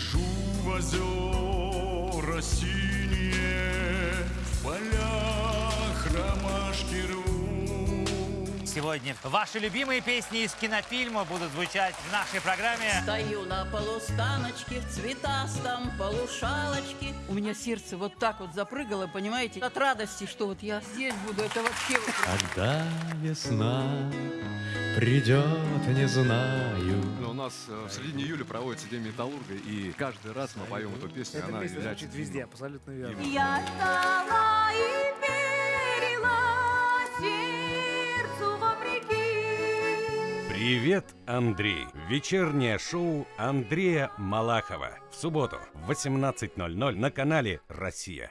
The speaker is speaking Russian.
Гляжу в озера синие, в полях ромашки рвут. Сегодня ваши любимые песни из кинофильма будут звучать в нашей программе. Стою на полустаночке в цветастом полушалочке. У меня сердце вот так вот запрыгало, понимаете, от радости, что вот я здесь буду. Это вообще Когда весна придет, не знаю. Но у нас э, в середине июля проводится День металлурга, и каждый раз мы поем эту песню, Эта она песня является звучит везде, гимном. абсолютно верно. Я ждала и верила сердцу вопреки. Привет, Андрей! Вечернее шоу Андрея Малахова. В субботу в 18.00 на канале «Россия».